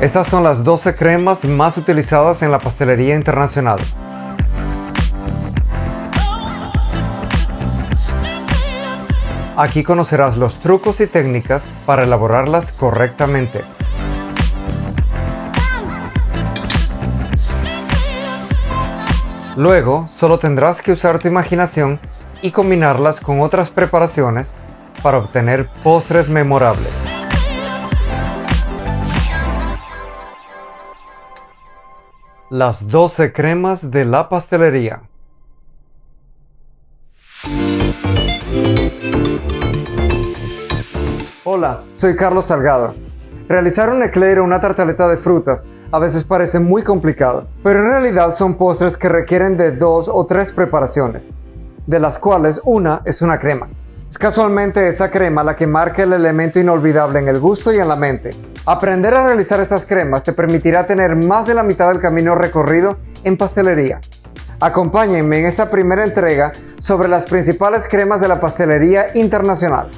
Estas son las 12 cremas más utilizadas en la pastelería internacional. Aquí conocerás los trucos y técnicas para elaborarlas correctamente. Luego, solo tendrás que usar tu imaginación y combinarlas con otras preparaciones para obtener postres memorables. Las 12 cremas de la pastelería. Hola, soy Carlos Salgado. Realizar un eclair o una tartaleta de frutas a veces parece muy complicado, pero en realidad son postres que requieren de dos o tres preparaciones, de las cuales una es una crema. Es casualmente esa crema la que marca el elemento inolvidable en el gusto y en la mente. Aprender a realizar estas cremas te permitirá tener más de la mitad del camino recorrido en pastelería. Acompáñenme en esta primera entrega sobre las principales cremas de la pastelería internacional.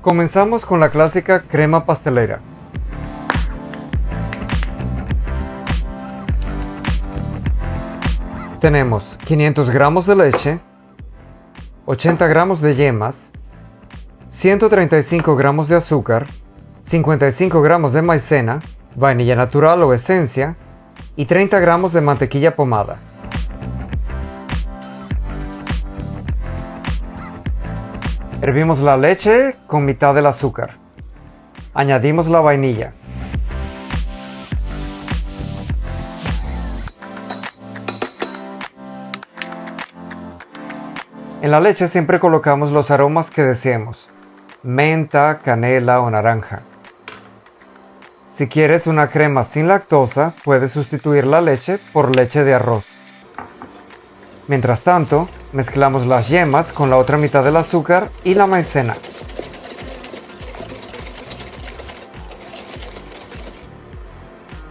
Comenzamos con la clásica crema pastelera. Tenemos 500 gramos de leche, 80 gramos de yemas, 135 gramos de azúcar, 55 gramos de maicena, vainilla natural o esencia y 30 gramos de mantequilla pomada. Hervimos la leche con mitad del azúcar. Añadimos la vainilla. En la leche siempre colocamos los aromas que deseemos, menta, canela o naranja. Si quieres una crema sin lactosa, puedes sustituir la leche por leche de arroz. Mientras tanto, mezclamos las yemas con la otra mitad del azúcar y la maicena.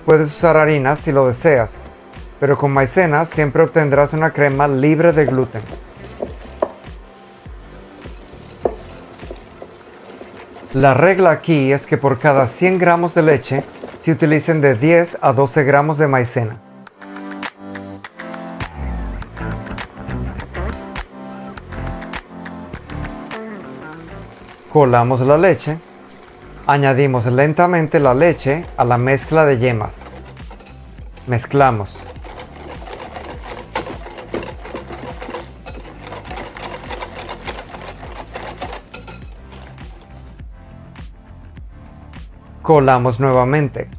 Puedes usar harina si lo deseas, pero con maicena siempre obtendrás una crema libre de gluten. La regla aquí es que por cada 100 gramos de leche se utilicen de 10 a 12 gramos de maicena. Colamos la leche. Añadimos lentamente la leche a la mezcla de yemas. Mezclamos. Colamos nuevamente.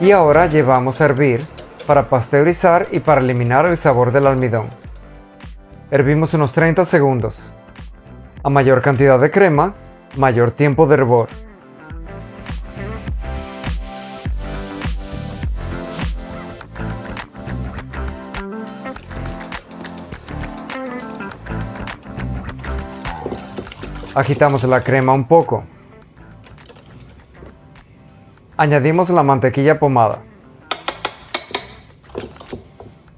Y ahora llevamos a hervir para pasteurizar y para eliminar el sabor del almidón. Hervimos unos 30 segundos. A mayor cantidad de crema, mayor tiempo de hervor. Agitamos la crema un poco. Añadimos la mantequilla pomada.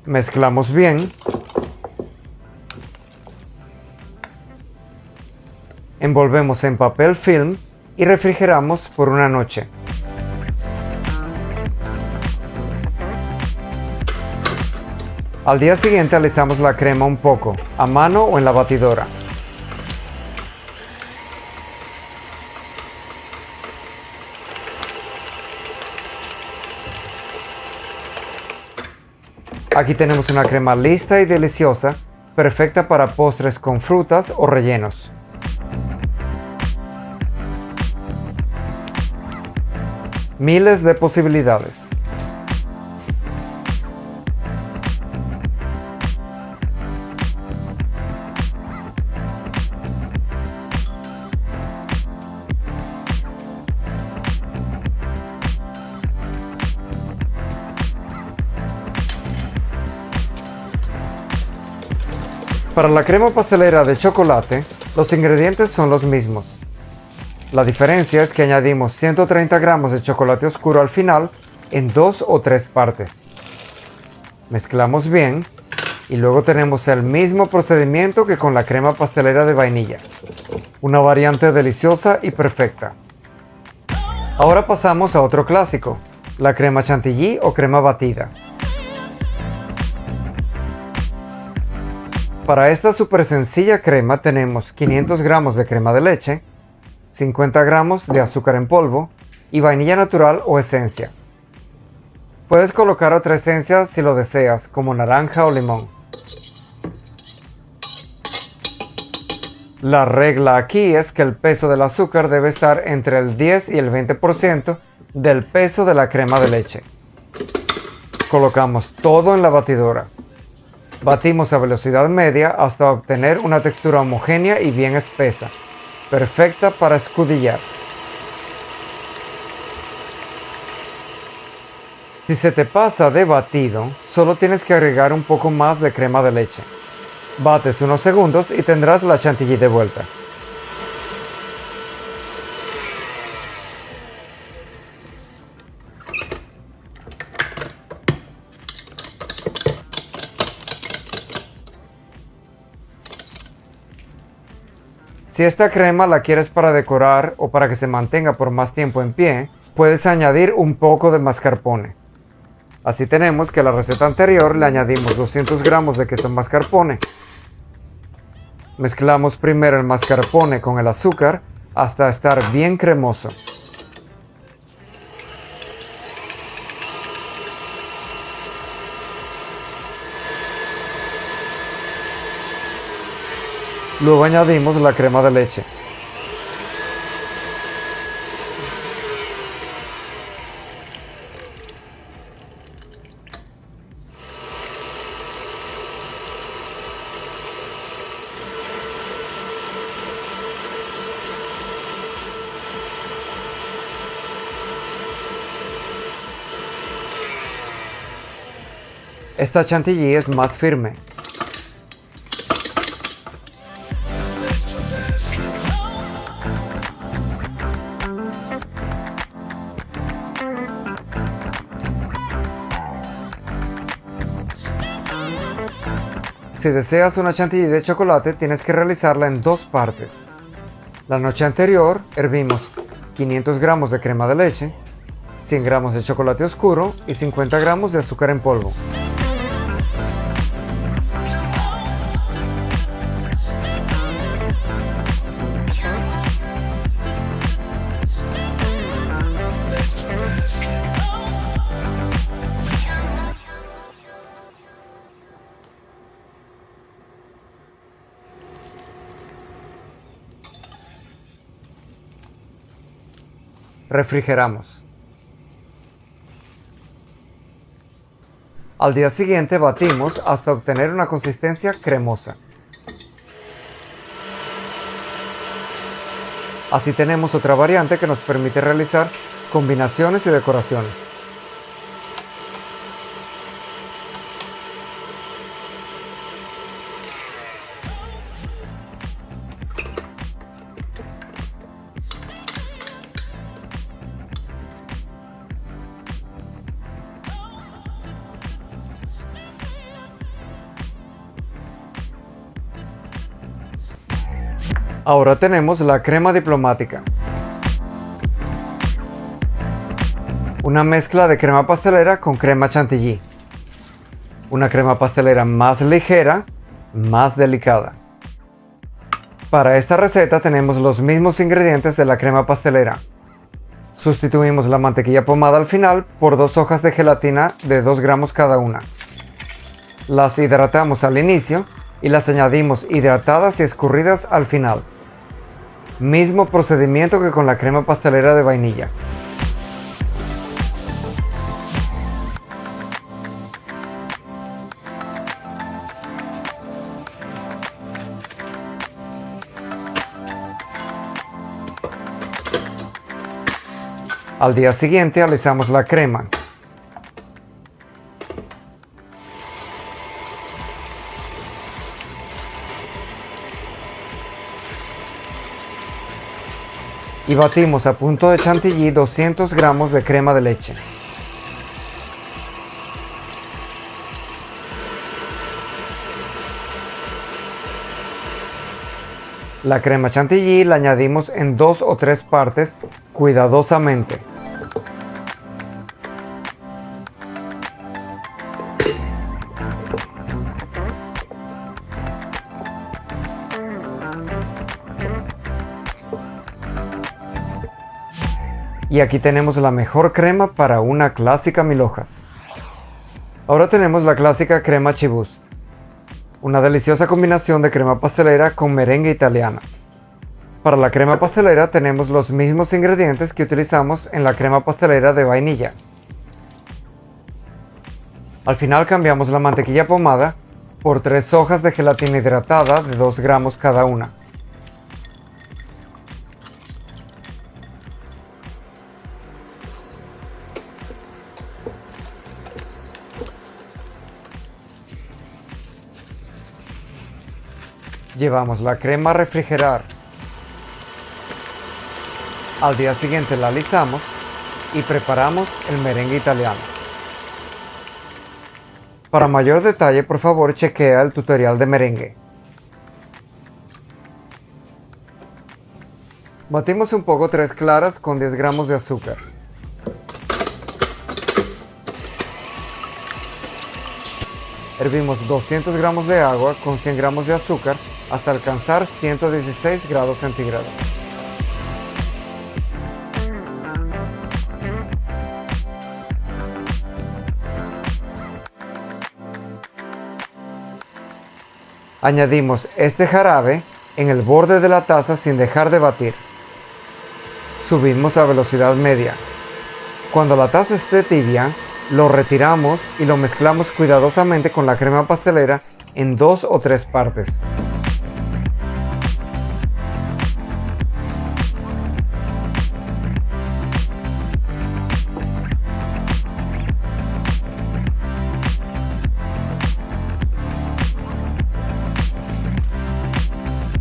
Mezclamos bien. Envolvemos en papel film y refrigeramos por una noche. Al día siguiente alisamos la crema un poco, a mano o en la batidora. Aquí tenemos una crema lista y deliciosa, perfecta para postres con frutas o rellenos. Miles de posibilidades. Para la crema pastelera de chocolate, los ingredientes son los mismos. La diferencia es que añadimos 130 gramos de chocolate oscuro al final en dos o tres partes. Mezclamos bien Y luego tenemos el mismo procedimiento que con la crema pastelera de vainilla. Una variante deliciosa y perfecta. Ahora pasamos a otro clásico, la crema chantilly o crema batida. Para esta súper sencilla crema tenemos 500 gramos de crema de leche, 50 gramos de azúcar en polvo y vainilla natural o esencia. Puedes colocar otra esencia si lo deseas, como naranja o limón. La regla aquí es que el peso del azúcar debe estar entre el 10 y el 20% del peso de la crema de leche. Colocamos todo en la batidora. Batimos a velocidad media hasta obtener una textura homogénea y bien espesa, perfecta para escudillar. Si se te pasa de batido, solo tienes que agregar un poco más de crema de leche. Bates unos segundos y tendrás la chantilly de vuelta. Si esta crema la quieres para decorar o para que se mantenga por más tiempo en pie, puedes añadir un poco de mascarpone. Así tenemos que a la receta anterior le añadimos 200 gramos de queso mascarpone. Mezclamos primero el mascarpone con el azúcar hasta estar bien cremoso. Luego añadimos la crema de leche. Esta chantilly es más firme, Si deseas una chantilly de chocolate, tienes que realizarla en dos partes. La noche anterior hervimos 500 gramos de crema de leche, 100 gramos de chocolate oscuro y 50 gramos de azúcar en polvo. Refrigeramos. Al día siguiente batimos hasta obtener una consistencia cremosa. Así tenemos otra variante que nos permite realizar combinaciones y decoraciones. Ahora tenemos la crema diplomática. Una mezcla de crema pastelera con crema chantilly. Una crema pastelera más ligera, más delicada. Para esta receta tenemos los mismos ingredientes de la crema pastelera. Sustituimos la mantequilla pomada al final por dos hojas de gelatina de 2 gramos cada una. Las hidratamos al inicio y las añadimos hidratadas y escurridas al final. Mismo procedimiento que con la crema pastelera de vainilla. Al día siguiente alisamos la crema. y batimos a punto de chantilly 200 gramos de crema de leche. La crema chantilly la añadimos en dos o tres partes cuidadosamente. Y aquí tenemos la mejor crema para una clásica mil hojas. Ahora tenemos la clásica crema Chibust, una deliciosa combinación de crema pastelera con merengue italiana. Para la crema pastelera tenemos los mismos ingredientes que utilizamos en la crema pastelera de vainilla. Al final cambiamos la mantequilla pomada por tres hojas de gelatina hidratada de 2 gramos cada una. Llevamos la crema a refrigerar. Al día siguiente la alisamos y preparamos el merengue italiano. Para mayor detalle, por favor, chequea el tutorial de merengue. Batimos un poco tres claras con 10 gramos de azúcar. Hervimos 200 gramos de agua con 100 gramos de azúcar hasta alcanzar 116 grados centígrados. Añadimos este jarabe en el borde de la taza sin dejar de batir. Subimos a velocidad media. Cuando la taza esté tibia, lo retiramos y lo mezclamos cuidadosamente con la crema pastelera en dos o tres partes.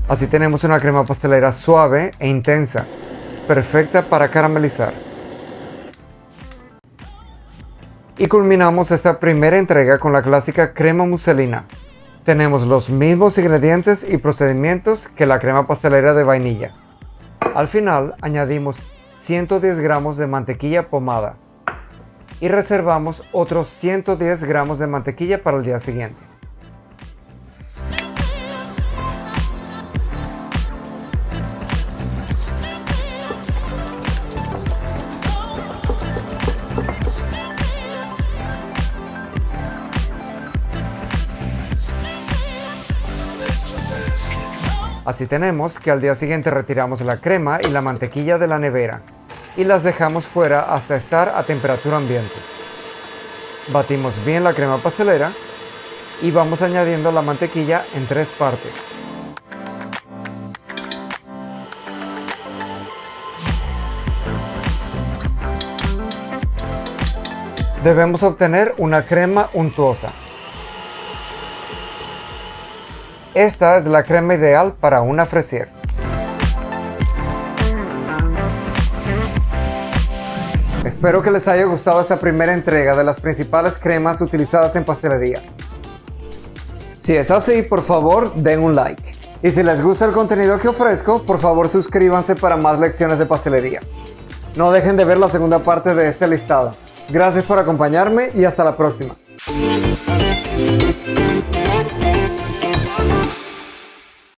Así tenemos una crema pastelera suave e intensa, perfecta para caramelizar. Y culminamos esta primera entrega con la clásica crema muselina. Tenemos los mismos ingredientes y procedimientos que la crema pastelera de vainilla. Al final añadimos 110 gramos de mantequilla pomada y reservamos otros 110 gramos de mantequilla para el día siguiente. Así tenemos que al día siguiente retiramos la crema y la mantequilla de la nevera y las dejamos fuera hasta estar a temperatura ambiente. Batimos bien la crema pastelera y vamos añadiendo la mantequilla en tres partes. Debemos obtener una crema untuosa. Esta es la crema ideal para una fresier. Espero que les haya gustado esta primera entrega de las principales cremas utilizadas en pastelería. Si es así, por favor, den un like. Y si les gusta el contenido que ofrezco, por favor suscríbanse para más lecciones de pastelería. No dejen de ver la segunda parte de este listado. Gracias por acompañarme y hasta la próxima.